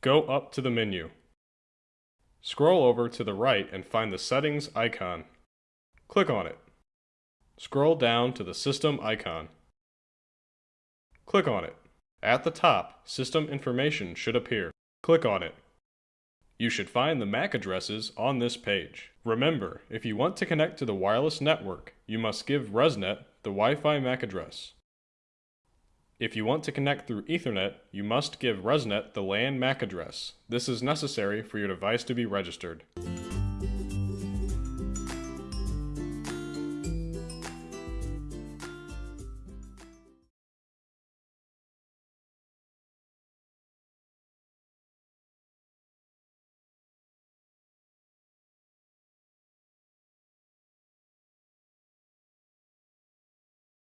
Go up to the menu. Scroll over to the right and find the Settings icon. Click on it. Scroll down to the System icon. Click on it. At the top, system information should appear. Click on it. You should find the MAC addresses on this page. Remember, if you want to connect to the wireless network, you must give ResNet the Wi-Fi MAC address. If you want to connect through Ethernet, you must give ResNet the LAN MAC address. This is necessary for your device to be registered.